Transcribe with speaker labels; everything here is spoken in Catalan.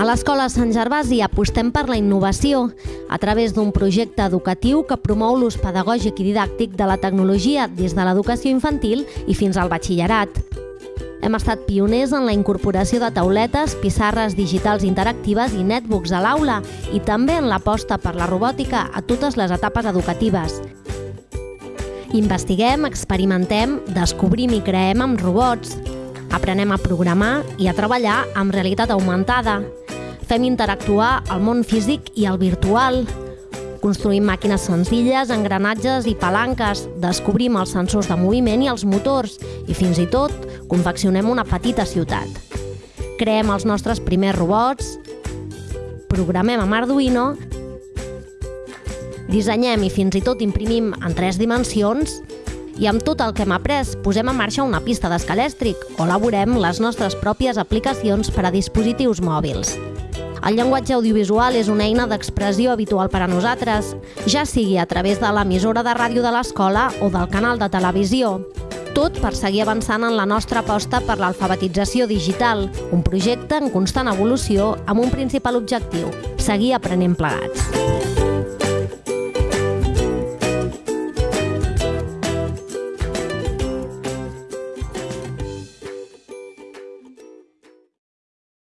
Speaker 1: A l'Escola Sant Gervasi apostem per la innovació a través d'un projecte educatiu que promou l'ús pedagògic i didàctic de la tecnologia des de l'educació infantil i fins al batxillerat. Hem estat pioners en la incorporació de tauletes, pissarres digitals interactives i netbooks a l'aula i també en l'aposta per la robòtica a totes les etapes educatives. Investiguem, experimentem, descobrim i creem amb robots. Aprenem a programar i a treballar amb realitat augmentada. Fem interactuar el món físic i el virtual. Construïm màquines senzilles, engranatges i palanques, descobrim els sensors de moviment i els motors i fins i tot confeccionem una petita ciutat. Creem els nostres primers robots, programem amb Arduino, dissenyem i fins i tot imprimim en tres dimensions i amb tot el que hem après posem en marxa una pista d'escalèstric o elaborem les nostres pròpies aplicacions per a dispositius mòbils. El llenguatge audiovisual és una eina d'expressió habitual per a nosaltres, ja sigui a través de l'emissora de ràdio de l'escola o del canal de televisió. Tot per seguir avançant en la nostra aposta per l'alfabetització digital, un projecte en constant evolució amb un principal objectiu, seguir aprenent plegats.